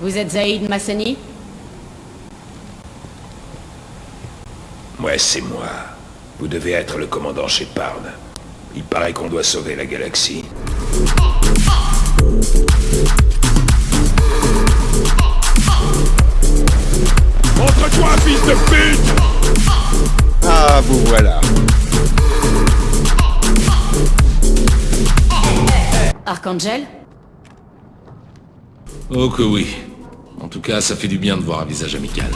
Vous êtes Zaïd Massani? Ouais, c'est moi. Vous devez être le commandant Shepard. Il paraît qu'on doit sauver la galaxie. Montre-toi, fils de pute Ah, vous voilà. Archangel? Oh que oui. En tout cas, ça fait du bien de voir un visage amical.